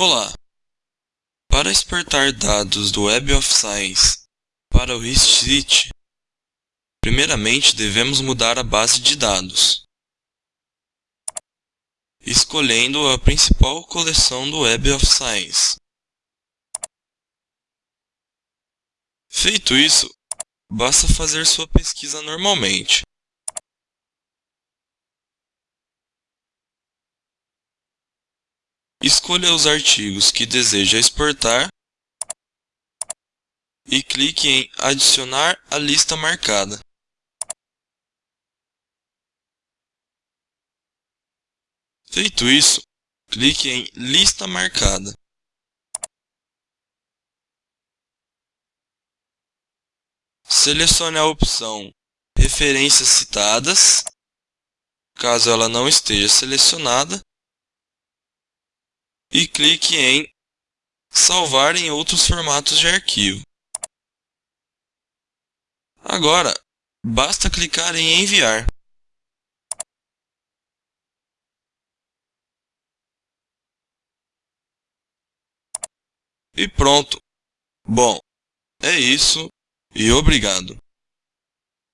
Olá! Para exportar dados do Web of Science para o HistCity, primeiramente devemos mudar a base de dados, escolhendo a principal coleção do Web of Science. Feito isso, basta fazer sua pesquisa normalmente. Escolha os artigos que deseja exportar e clique em Adicionar à lista marcada. Feito isso, clique em Lista marcada. Selecione a opção Referências citadas, caso ela não esteja selecionada, e clique em Salvar em outros formatos de arquivo. Agora, basta clicar em Enviar. E pronto! Bom, é isso e obrigado!